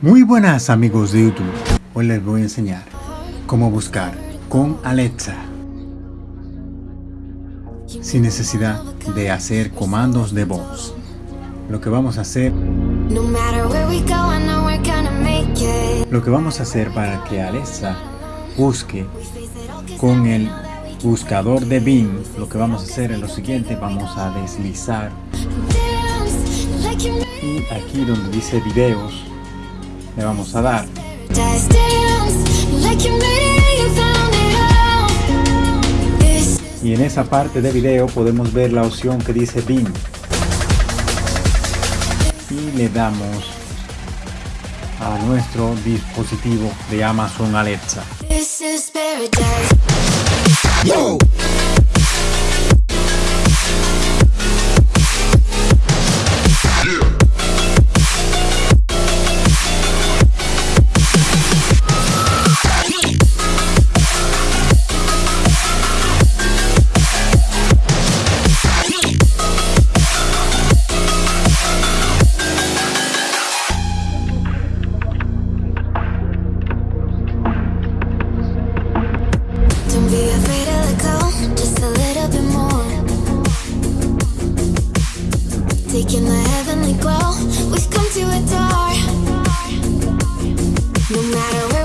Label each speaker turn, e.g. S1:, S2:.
S1: Muy buenas amigos de YouTube, hoy les voy a enseñar cómo buscar con Alexa. Sin necesidad de hacer comandos de voz. Lo que vamos a hacer lo que vamos a hacer para que Alexa busque con el buscador de Bing, lo que vamos a hacer es lo siguiente, vamos a deslizar. Y aquí donde dice videos le vamos a dar. Y en esa parte de video podemos ver la opción que dice Bing. Y le damos a nuestro dispositivo de Amazon Alexa Taking the heavenly glow, we've come to adore. No matter